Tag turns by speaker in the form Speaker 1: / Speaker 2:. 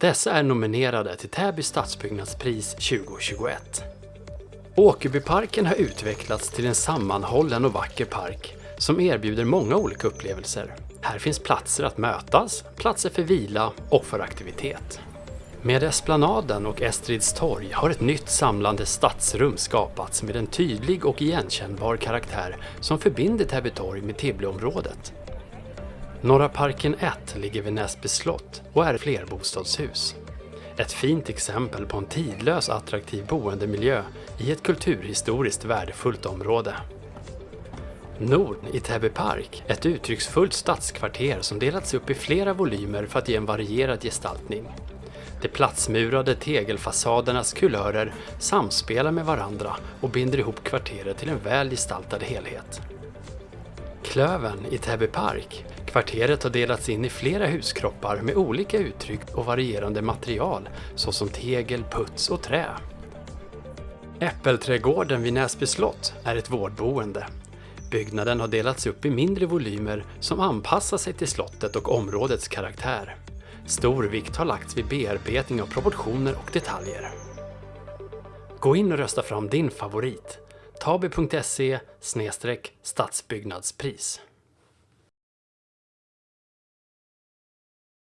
Speaker 1: Dessa är nominerade till Täby stadsbyggnadspris 2021. Åkerbyparken har utvecklats till en sammanhållen och vacker park som erbjuder många olika upplevelser. Här finns platser att mötas, platser för vila och för aktivitet. Med Esplanaden och Estrids torg har ett nytt samlande stadsrum skapats med en tydlig och igenkännbar karaktär som förbinder Täby torg med Tibbleområdet. Norra parken 1 ligger vid Näsby slott och är flerbostadshus. Ett fint exempel på en tidlös attraktiv boendemiljö i ett kulturhistoriskt värdefullt område. Norden i Täby park, ett uttrycksfullt stadskvarter som delats upp i flera volymer för att ge en varierad gestaltning. De platsmurade tegelfasadernas kulörer samspelar med varandra och binder ihop kvarteret till en väl gestaltad helhet. Klöven i Täby park. Kvarteret har delats in i flera huskroppar med olika uttryck och varierande material såsom tegel, puts och trä. Äppelträdgården vid Näsby slott är ett vårdboende. Byggnaden har delats upp i mindre volymer som anpassar sig till slottet och områdets karaktär. Stor vikt har lagts vid bearbetning av proportioner och detaljer. Gå in och rösta fram din favorit. tabi.se stadsbyggnadspris